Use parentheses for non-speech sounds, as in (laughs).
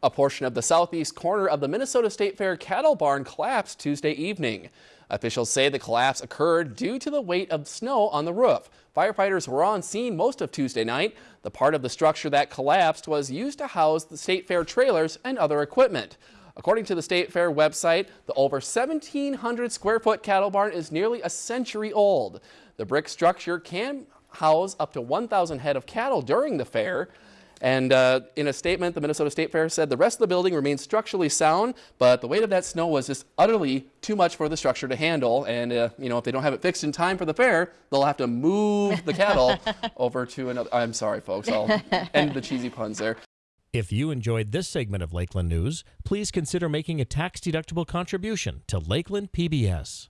A portion of the southeast corner of the Minnesota State Fair cattle barn collapsed Tuesday evening. Officials say the collapse occurred due to the weight of snow on the roof. Firefighters were on scene most of Tuesday night. The part of the structure that collapsed was used to house the State Fair trailers and other equipment. According to the State Fair website, the over 1,700 square foot cattle barn is nearly a century old. The brick structure can house up to 1,000 head of cattle during the fair. And uh, in a statement, the Minnesota State Fair said the rest of the building remains structurally sound, but the weight of that snow was just utterly too much for the structure to handle. And, uh, you know, if they don't have it fixed in time for the fair, they'll have to move the cattle (laughs) over to another. I'm sorry, folks. I'll end the cheesy puns there. If you enjoyed this segment of Lakeland News, please consider making a tax-deductible contribution to Lakeland PBS.